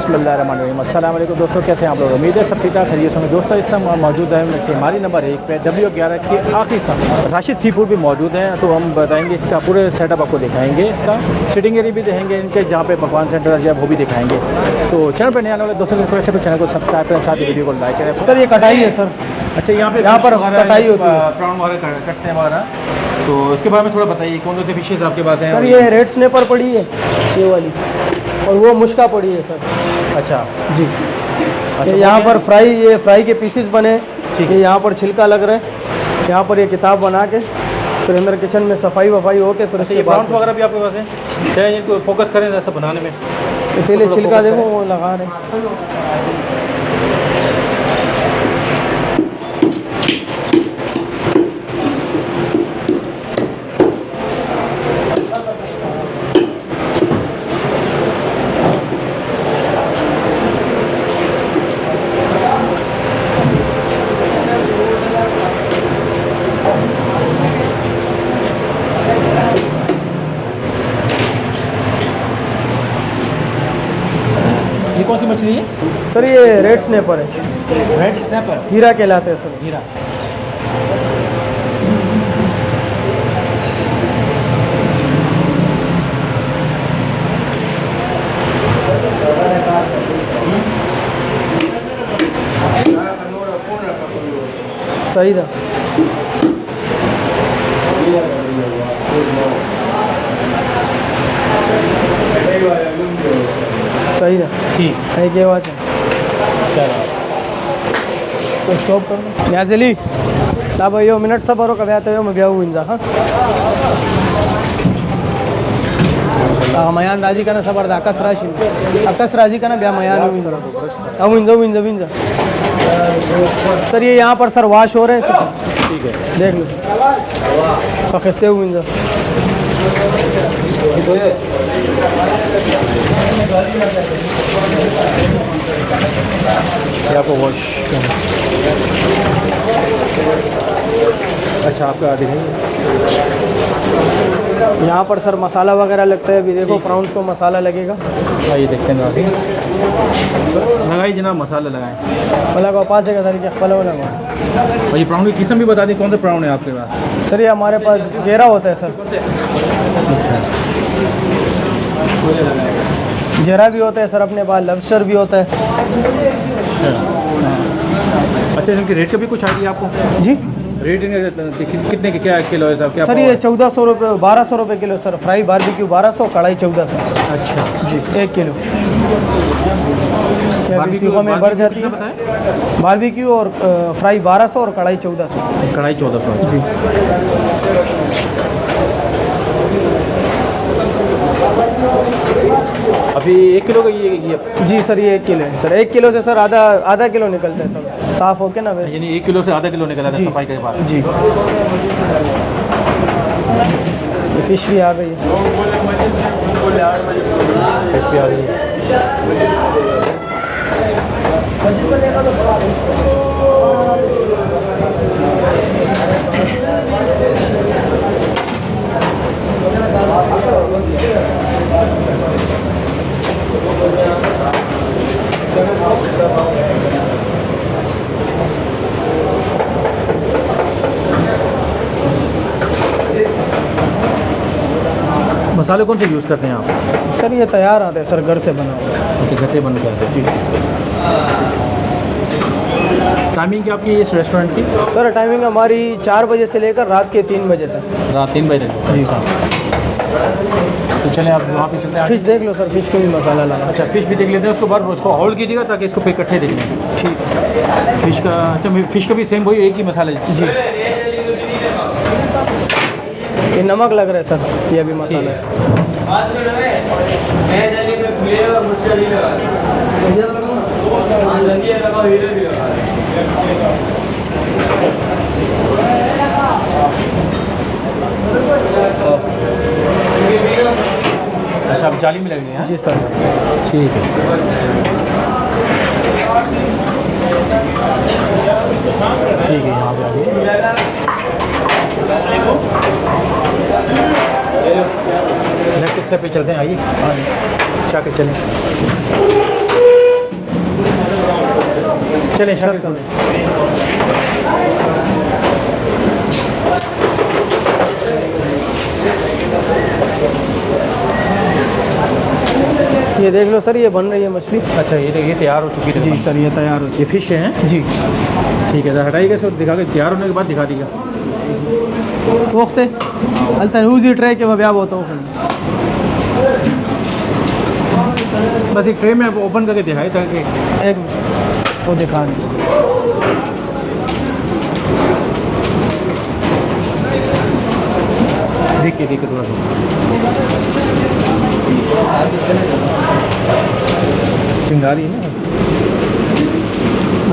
अस्सलाम दोस्तों कैसे हैं आप लोग? उम्मीद है सब ठीक ठाक खरीद होंगे। दोस्तों इस टाइम मौजूद है हमारी नंबर एक पे डब्ल्यू ग्यारह के आखिरी स्थान राशिद सी फ़ूड भी मौजूद हैं तो हम बताएँगे इसका पूरे सेटअप आपको दिखाएँगे। इसका सिटिंग एरिया भी दिखाएँगे इनके जहाँ पे पकवान सेंटर है वो भी दिखाएँगे। तो चैनल पर नए आने वाले दोस्तों से चैनल को सब्सक्राइब करें साथ ही वीडियो को लाइक करें। सर ये कटाई है सर। अच्छा यहाँ पे यहाँ पर कटाई होती है। प्राउन वगैरह कटते हैं वगैरह तो इसके बारे में थोड़ा बताइए कौन कौन से फिशेज आपके पास हैं सर ये रेड स्नेपर पड़ी है ये वाली। और वो मुश्का पड़ी है सर। अच्छा। जी। अच्छा, यहाँ पर फ्राई ये फ्राई के पीसेस बने। ठीक। है यहाँ पर छिलका लग रहा है। यहाँ पर ये किताब बना के फिर अंदर किचन में सफ़ाई वफाई होके फिर अच्छा ये बाद वगैरह भी आपके पास है? फोकस करें ऐसा बनाने में? इसीलिए पहले छिलका देखो वो लगा रहे कौन सी मछली है? सर ये रेड स्नेपर है। रेड स्नैपर हीरा कहलाते हैं सर। हीरा। सही था। सही था ठीक है के वाच है चलो तो स्टॉप कर यहाँ से ली ला भाई यो मिनट सब बरो कभी आते हो मैं ब्याह हुई हाँ मयान राज़ी का ना सबर दा अकस राशी अकस राज़ी का ना ब्याह मयान अब विंजा विंजा विंजा सर ये यहाँ पर सर वाश हो रहे हैं सर ठीक है देख लो कैसे विंजा ये आपको वॉश अच्छा आपका दिखाइए यहाँ पर सर मसाला वगैरह लगता है अभी देखो प्राउंस को मसाला लगेगा। आइए देखते हैं लगाइए जनाब मसाला लगाएँ। फला को पाँच जगह तरीके फला लगा और ये प्राउन की किस्म भी बता दें कौन सा प्राउन है आपके पास? सर ये हमारे पास घेरा होता है सर। जेरा भी होता है सर अपने पास लबस्टर भी होता है। अच्छा इनके रेट का भी कुछ आइडिया आपको? जी? रेट कितने के क्या किलो है साहब? क्या सर ये चौदह सौ रुपये बारह सौ रुपये किलो सर। फ्राई बारबेक्यू बारह सौ कढ़ाई चौदह सौ। अच्छा जी। एक किलो। बारबेक्यू- में बढ़ जाती है? बारबेक्यू और फ्राई बारह सौ और कढ़ाई चौदह सौ। कढ़ाई चौदह सौ जी। अभी एक किलो का ये ये। जी सर ये एक किलो है। सर एक किलो से सर आधा आधा किलो निकलता है सर। साफ़ होके ना वैसे। यानी एक किलो से आधा किलो निकला था जी। सफ़ाई के बाद। जी। फ़िश भी आ गई है फ़िश भी आ गई है। मसाले कौन से यूज़ करते हैं आप? सर ये तैयार आते हैं सर घर से बना हुआ। अच्छा घर से बन के आते हैं जी। टाइमिंग क्या आपकी इस रेस्टोरेंट की? सर टाइमिंग हमारी चार बजे से लेकर रात के तीन बजे तक। रात तीन बजे तक? जी। अच्छा तो चले आप वहाँ पे चलते हैं। फ़िश देख लो सर फ़िश को भी मसाला लगा। अच्छा फ़िश भी देख लेते हैं उसको बाद उसको होल्ड कीजिएगा ताकि इसको इकट्ठे देख लें। ठीक। फ़िश का अच्छा फ़िश का भी सेम वही एक ही मसाला जी। ये नमक लग रहा है सर ये भी मसाला है। अच्छा अब जाली में लगेंगे हाँ जी सर। ठीक है। ठीक है यहाँ पे आ नेक्स्ट स्टेप पे चलते हैं आइए। क्या के चलें। चलें सुने ये देख लो सर ये बन रही है मछली। अच्छा ये देखिए तैयार हो चुकी है। जी सर ये तैयार हो ये फ़िश हैं जी। ठीक है सर हटाइएगा सर दिखा के तैयार होने के बाद दिखा दीजिएगा। वक्त अलता ऊजी ट्रे के वह होता हूँ। बस एक ट्रे में आप ओपन करके दिखाए ताकि एक वो दिखा रही देखिए देखिए थोड़ा सा। चिंगारी है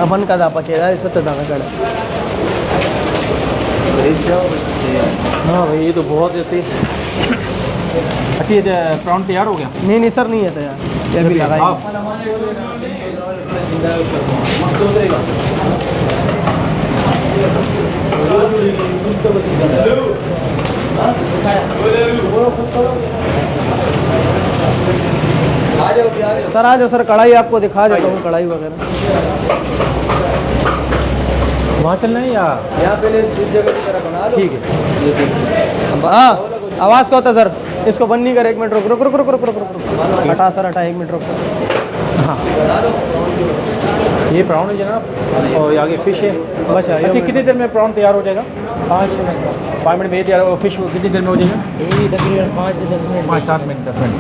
अपन का दापा के इसे तो दाना कड़ा हाँ भाई ये तो बहुत जैसे अच्छा ये प्राउन तैयार हो गया? नहीं नहीं सर नहीं है तैयार। ये भी लगाई। आप सर आ जाओ। सर कढ़ाई आपको दिखा देता हूँ कढ़ाई वगैरह। वहाँ चलना है या? यहाँ पहले ठीक है। हाँ आवाज़ क्या होता है सर? इसको बंद नहीं कर एक मिनट रुक रुक रुक रुक रुक रुक रुक हटा सर हटा एक मिनट रुक। हाँ। ये प्राउन है जनाब और आगे फ़िश है। अच्छा अच्छा कितनी देर में प्राउन तैयार हो जाएगा? पाँच मिनट। पाँच मिनट में ये तैयार हो फ़िश कितनी देर में हो जाएगा? तकरीबन पाँच से दस मिनट। पाँच सात मिनट दस मिनट।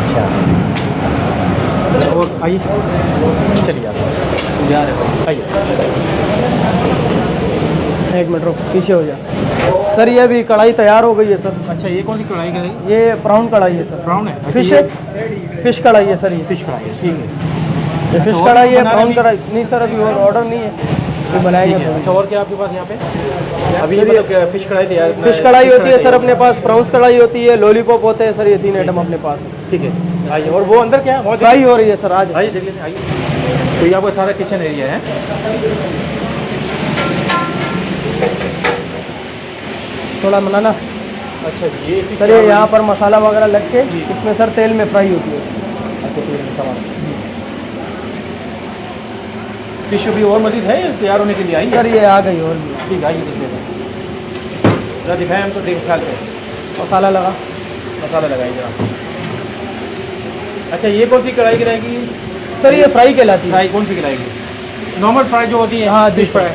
अच्छा। अच्छा और आइए। चलिए आप। जा रहे आइए। एक मिनट रुक पीछे हो जा सर ये अभी कढ़ाई तैयार हो गई है सर। अच्छा ये कौन सी कढ़ाई कढ़ाई ये ब्राउन कढ़ाई है सर। ब्राउन है? अच्छा, फ़िश है? फ़िश कढ़ाई है सर ये। फ़िश कढ़ाई है ठीक है। ये फ़िश कढ़ाई है प्राउन ब्राउन कढ़ाई। नहीं सर अभी और ऑर्डर नहीं है। ये बनाएँगे ठीक है। अच्छा और क्या आपके पास यहाँ पे? अभी मतलब फ़िश कढ़ाई तैयार फ़िश कढ़ाई होती है सर अपने पास। प्राउंस कढ़ाई होती है लॉलीपॉप होते हैं सर ये तीन आइटम अपने पास ठीक है आइए और वो अंदर क्या है? फ्राई हो रही है सर आज। आइए देख लेते आइए। तो ये आपका सारा किचन एरिया है। थोड़ा मनाना अच्छा ये सर ये यहाँ पर मसाला वगैरह लग के इसमें सर तेल में फ्राई होती है। फ़िश अभी और मजीद है तैयार होने के लिए आई सर ये आ गई और ठीक है आइए देख लेते जरा दिखाएँ हमको देख ख्याल से मसाला लगा। मसाला लगाइए जरा। अच्छा ये कौन सी कढ़ाई गिराएगी सर ये फ्राई कहलाती है। फ्राई कौन सी गिराएगी नॉर्मल फ्राई जो होती है हाँ, जी, फ़िश फ्राई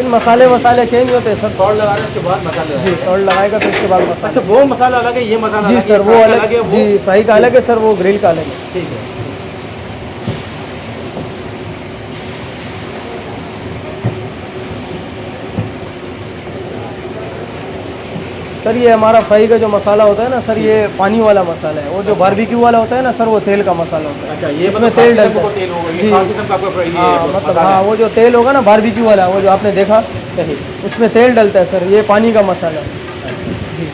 इन मसाले वसाले चेंज होते हैं सर। सॉल्ट लगा रहे उसके बाद मसाला जी सॉल्ट लगाएगा तो उसके बाद मसाला। अच्छा वो मसाला अलग है ये मसाला जी सर वो अलग है जी फ्राई का अलग है सर वो ग्रिल का अलग है। ठीक है। सर ये हमारा फ्राई का जो मसाला होता है ना सर ये पानी वाला मसाला है। वो जो बारबेक्यू वाला होता है ना सर वो तेल का मसाला होता है। अच्छा ये इसमें मतलब तेल डलता है। जी। हाँ मतलब हाँ वो जो तेल होगा ना बारबेक्यू वाला वो जो आपने देखा सही। उसमें तेल डलता है सर ये पानी का मसाला है। जी।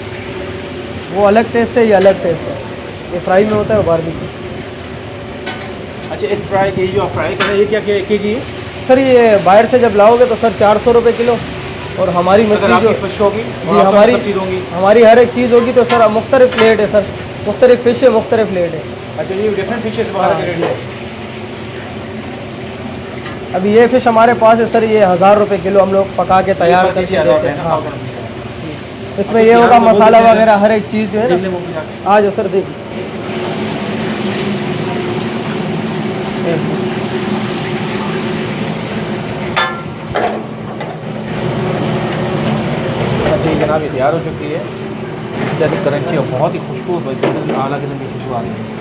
वो अलग टेस्ट है ये अलग टेस्ट है। ये फ्राई में होता है बारबेक्यू अच्छा इस फ्राई ये जो आप फ्राई कर रहे हैं ये क्या क्या के जी सर ये बाहर से जब लाओगे तो सर चार सौ रुपये किलो। और हमारी मछली जो फ़िश होगी जी हमारी हमारी हर एक चीज़ होगी तो सर मुख्तलिफ़ प्लेट है सर। मुख्तलिफ़ फ़िश है मुख्तलिफ़ प्लेट है। अच्छा ये डिफरेंट के रेट है। अभी ये फ़िश हमारे पास है सर ये हज़ार रुपये किलो हम लोग पका के तैयार करके देते हैं हाँ। इसमें ये होगा मसाला वगैरह हर एक चीज़ जो है ना। आ जाओ सर देखिए अच्छा ये तैयार हो चुकी है। जैसे करंची और बहुत ही खुशबू आला किस्म की खुशबू आ रही है।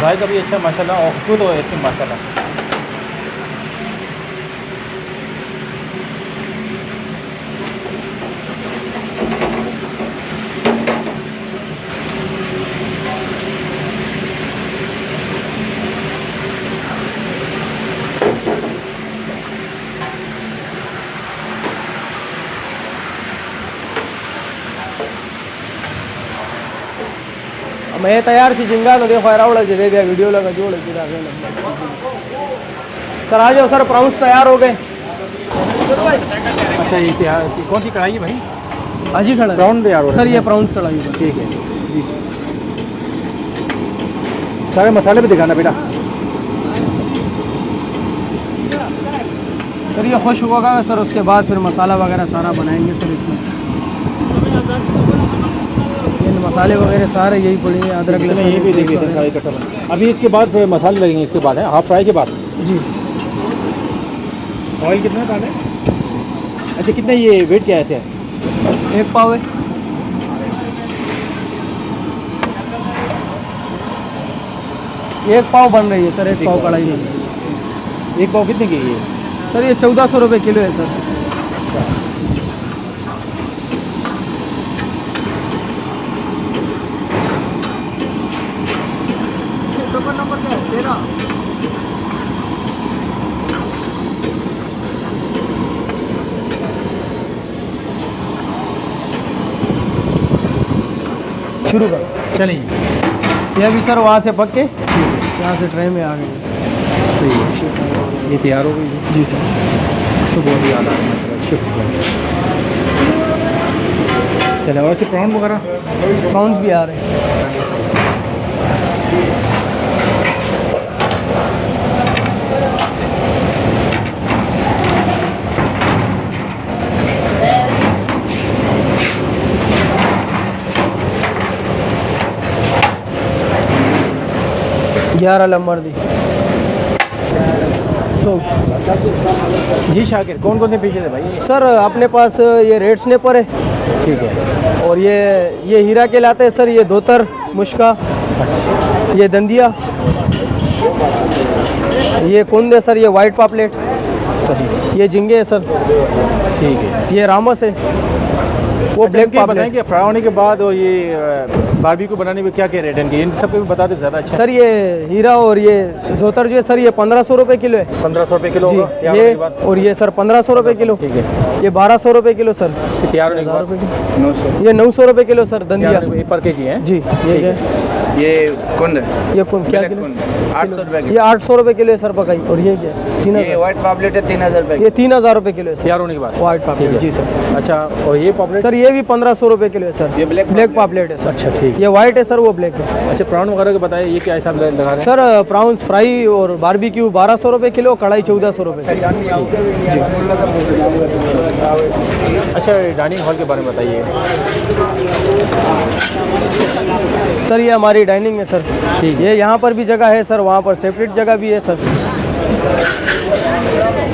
जायका भी अच्छा माशाल्लाह, और खुशबू तो है इसकी, माशाल्लाह। मैं तैयार की जिंगा तो देखो रावड़ा जी दे दिया वीडियो लगा जोड़ दिया सर आ जाओ सर प्राउंस तैयार हो गए। अच्छा ये क्या कौन सी कढ़ाई है भाई? अजी खड़ा है। प्राउन तैयार हो रहा सर ये प्राउंस कढ़ाई है। ठीक है। जी। सारे मसाले भी दिखाना बेटा। सर ये खुश होगा सर उसके बाद फिर मसाला वगैरह सारा बनाएँगे सर इसमें। मसाले वगैरह सारे यही पड़ेंगे अदरक लहसुन ये भी देखिए सारा। इकट्ठा अभी इसके बाद मसाले लगेंगे इसके बाद है? हाफ़ फ्राई के बाद? जी। ऑयल कितना डालें अच्छा कितना ये वेट क्या ऐसे है? एक पाव है। एक पाव बन रही है सर एक पाव कढ़ाई में एक पाव कितने की है सर ये चौदह सौ रुपये किलो है सर। शुरू करो। चलिए ये भी सर वहाँ से पक के यहाँ से ट्रेन में आ गए। सही है। ये तैयार हो गई जी सर। तो बहुत ही याद आ रहा है चले और अच्छे प्राउंड वगैरह? प्राउंस भी आ रहे हैं। ग्यारह नंबर दी। सो जी शाकिर कौन कौन से पीछे थे भाई? सर अपने पास ये रेड स्नेपर है। ठीक है। और ये ये हीरा के लाते हैं सर ये धोतर मुश्का ये दंदिया। ये कुंद है सर ये वाइट पापलेट। सही। ये झिंगे है सर। ठीक है। ये रामस है। वो अच्छा, ब्लैक पाप पापलेट बताएँ कि फ्राई होने के बाद और ये बारबी को बनाने में क्या क्या रेट है इनके इन सब पे भी बता दो ज़्यादा अच्छा। सर ये हीरा और ये धोतर जो है सर ये पंद्रह सौ रुपये किलो है। पंद्रह सौ रुपये किलो ये और ये सर पंद्रह सौ रुपये किलो। ठीक है। ये बारह सौ रुपये किलो सर। तैयार होने के बाद? नौ सौ। ये नौ सौ रुपये किलो सर दंदिया पर के जी है? जी ये है? ये कुंद ये कौन क्या किलो? कुंद आठ सौ रुपये ये आठ सौ रुपये किलो है सर पकाई। और ये क्या? तीन की ये व्हाइट पापलेट है तीन हज़ार रुपये ये तीन हज़ार रुपये किलो है सर। तैयार होने के बाद? वाइट पापलेट जी सर। अच्छा और ये पॉपलेट सर ये भी पंद्रह सौ रुपये किलो है सर। ये ब्लैक ब्लैक पापलेट है। सर। अच्छा ठीक ये व्हाइट है सर वो ब्लैक है। है अच्छा प्राउन वगैरह के बताइए ये क्या हिसाब लगा सर प्राउंस फ्राई और बारबेक्यू बारह सौ रुपये किलो कढ़ाई चौदह सौ रुपये अच्छा डाइनिंग हॉल के बारे में बताइए। सर ये हमारी डाइनिंग है सर ठीक ये यहाँ पर भी जगह है सर वहाँ पर सेपरेट जगह भी है सर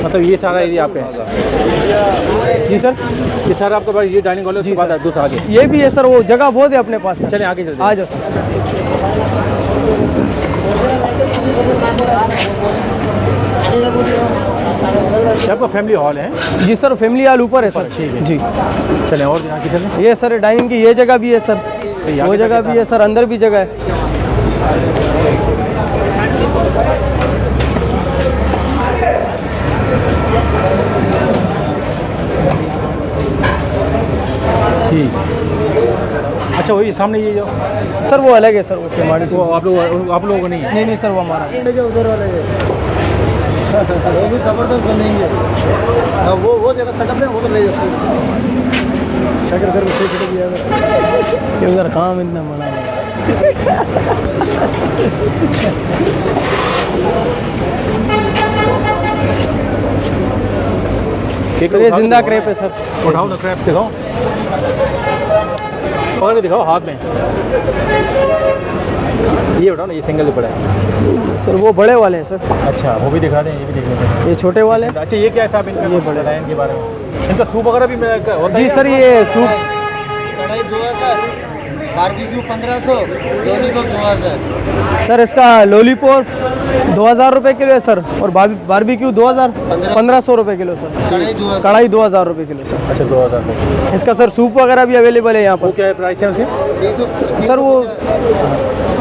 मतलब ये सारा एरिया आप है? जी सर ये सारा आपके पास ये डाइनिंग हॉल है बाद दूसरा आगे। ये भी है सर वो जगह बहुत है अपने पास चलें आगे चलते आ जाओ सर आपका फैमिली हॉल है? जी सर फैमिली हाल ऊपर है सर ठीक है। जी. चलें और आगे चलें ये सर डाइनिंग की ये जगह भी है सर वो जगह भी है सर अंदर भी जगह है। ठीक। अच्छा वही सामने ये जो सर वो अलग है सर वो से। वो आप लोग आप लोगों को नहीं है? नहीं नहीं सर वो हमारा। है। वो भी ज़बरदस्त बनेंगे। वो वो जगह सेटअप है वो तो ले शक्कर कर से छिटक गया ये उधर काम इतना है सर ये ज़िंदा क्रेप है सर उठाओ ना क्रैप दिखाओ। पकड़ दिखाओ हाथ में। ये उठाओ ना ये सिंगल ही पड़ा है। सर वो बड़े वाले हैं सर। अच्छा वो भी दिखा दें ये भी देख लेते हैं। ये छोटे वाले। अच्छा ये क्या है साहब इनका ये बड़े इनके बारे में? इनका सूप वगैरह भी है जी सर ये सूप कढ़ाई दो हज़ार बारबेक्यू पंद्रह सौ लॉलीपॉप दो हज़ार सर इसका लॉलीपॉप दो हज़ार रुपये किलो है सर और बारबेक्यू दो हज़ार पंद्रह सौ। रुपये किलो सर। कढ़ाई दो हज़ार रुपये किलो सर। अच्छा दो हज़ार रुपये इसका सर सूप वगैरह भी अवेलेबल है यहाँ पर। क्या है प्राइस है उसके? सर वो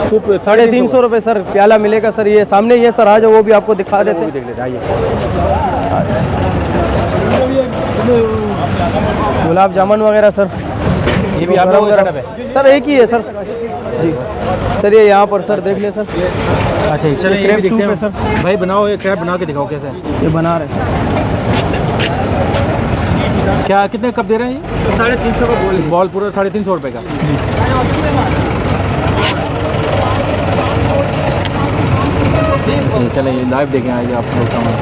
सूप साढ़े तीन सौ। रुपये सर प्याला मिलेगा सर ये सामने ये सर आ जाओ वो भी आपको दिखा देते हैं। देख लेते आइए। गुलाब जामुन वगैरह सर। ये भी आप लोगों का सर एक ही है सर। जी। सर ये यहाँ पर सर देख ले सर। अच्छा ये चलिए ये crab भी देखते है। हैं भाई बनाओ ये क्रैब बना के दिखाओ कैसे ये बना रहे सर। क्या कितने कप दे रहे हैं ये? साढ़े तीन सौ का बॉल बॉल पूरा साढ़े तीन सौ रुपये का। जी। चले ये लाइव देखें आइए आप लोग सामने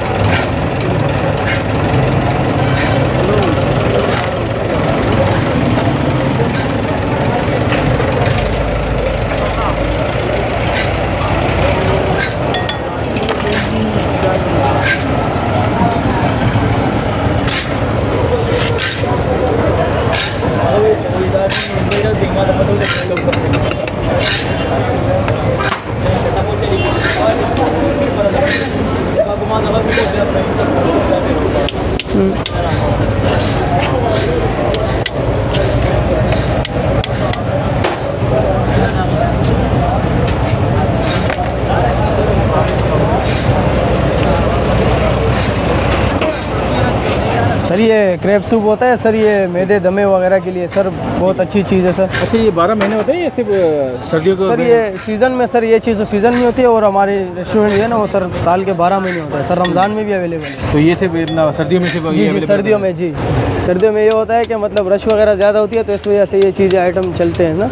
सर ये क्रेप सूप होता है सर ये मैदे दमे वगैरह के लिए सर बहुत अच्छी चीज़ है सर। अच्छा ये बारह महीने होते हैं ये सिर्फ़ सर्दियों को सर ये सीज़न में सर ये चीज़ तो सीज़न में होती है और हमारे रेस्टोरेंट जो है ना वो सर साल के बारह महीने होता है। सर रमज़ान में भी अवेलेबल है। तो ये सिर्फ़ इतना सर्दियों में सिर्फ़ जी जी सर्दियों में जी। सर्दियों में ये होता है कि मतलब रश वगैरह ज़्यादा होती है तो इस वजह से ये चीज़ें आइटम चलते हैं ना।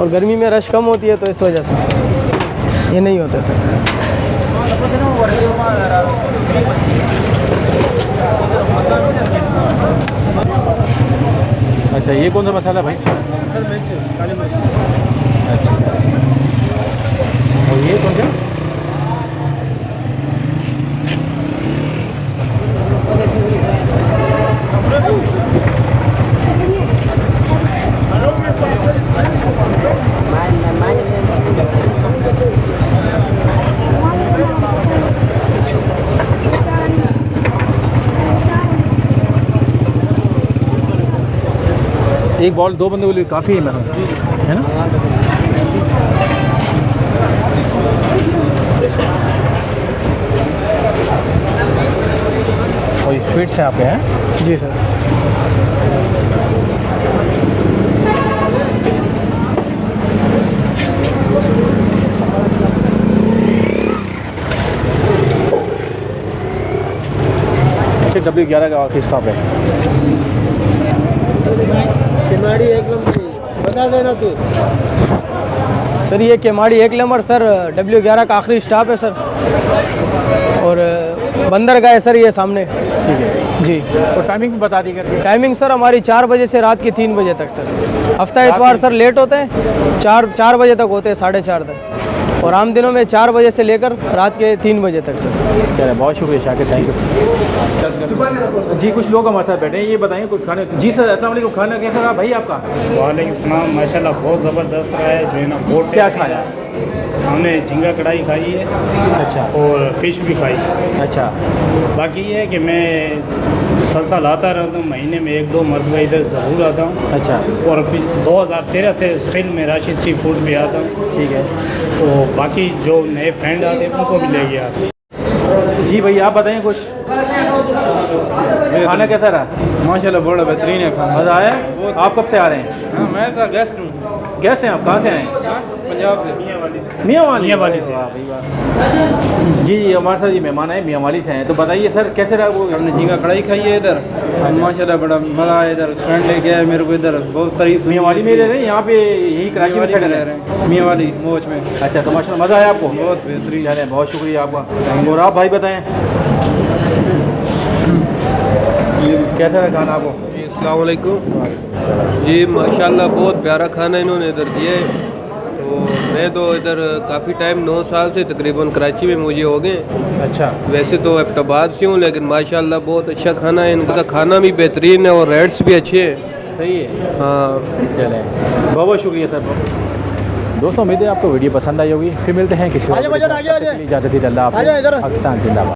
और गर्मी में रश कम होती है तो इस वजह से। ये नहीं होता सर। अच्छा ये कौन सा मसाला भाई? सर मिर्च काली मिर्च। अच्छा। और ये कौन सा? एक बॉल दो बंदों के लिए काफ़ी है मेरा है ना? और स्वीट्स यहाँ पे हैं? जी सर अच्छा डब्ल्यू ग्यारह का स्टॉप है। किमाड़ी एक नंबर बता देना तू। सर ये केमाड़ी एक नंबर सर डब्ल्यू ग्यारह का आखिरी स्टाफ है सर। और बंदरगाह है सर ये सामने। ठीक है। जी। और टाइमिंग बता दी इसकी टाइमिंग सर हमारी चार बजे से रात के तीन बजे तक सर। हफ़्ता इतवार सर लेट होते हैं। चार चार बजे तक होते हैं साढ़े चार तक। और आम दिनों में चार बजे से लेकर रात के तीन बजे तक सर। चले बहुत शुक्रिया शाकिर थैंक यू जी कुछ लोग हमारे साथ बैठे हैं ये बताइए कुछ खाने जी सर असल वालेकुम खाना कैसा रहा भाई आपका? वाले माशा बहुत ज़बरदस्त रहा है जो है ना बहुत क्या खाया। हमने झींगा कढ़ाई खाई है अच्छा। और फ़िश भी खाई। है अच्छा। बाकी ये है कि मैं सलसल आता रहता हूँ महीने में एक दो मरतबा इधर ज़रूर आता हूँ। अच्छा। और दो हज़ार तेरह से स्टिल में राशिद सी फ़ूड भी आता हूँ। ठीक है। तो बाकी जो नए फ्रेंड आते हैं उनको भी ले गया जी भैया आप बताइए कुछ? खाना कैसा रहा? माशाल्लाह बड़ा बेहतरीन है खाना। मज़ा आया? आप कब से आ रहे हैं? हाँ मैं था गेस्ट हूँ। गेस्ट हैं आप? कहाँ से आए हैं? हाँ, पंजाब से। मियाँ वाली मियाँ वाली से। जी हमारे साथ ये मेहमान आए मियाँ वाली से हैं तो बताइए सर कैसे रहा वो? हमने झींगा कढ़ाई खाई है इधर। माशाल्लाह बड़ा मज़ा आया इधर। फ्रेंड लेके आया मेरे को इधर। बहुत तारीफ़ मियाँ वाली में रह रहे हैं यहाँ पे यही कराची में रह रहे हैं? मियाँ वाली मोच में। अच्छा तो माशा मज़ा आया आपको? बहुत बेहतरीन। चलें बहुत शुक्रिया आपका। और आप भाई बताएँ। कैसा रहा खाना आपको? वालेकुम। ये माशाल्लाह बहुत प्यारा खाना इन्होंने इधर दिया है। तो मैं तो इधर काफ़ी टाइम नौ साल से तकरीबन कराची में मुझे हो गए। अच्छा। वैसे तो एबटाबाद से हूँ लेकिन माशाल्लाह बहुत अच्छा खाना है। इनका खाना भी बेहतरीन है और रेट्स भी अच्छे हैं। सही है। हाँ। चले। बहुत बहुत शुक्रिया सर। दोस्तों उम्मीद है आपको वीडियो पसंद आई होगी। फिर मिलते हैं किसी इजाज़त अल्लाह हाफ़िज़। पाकिस्तान जिंदाबाद।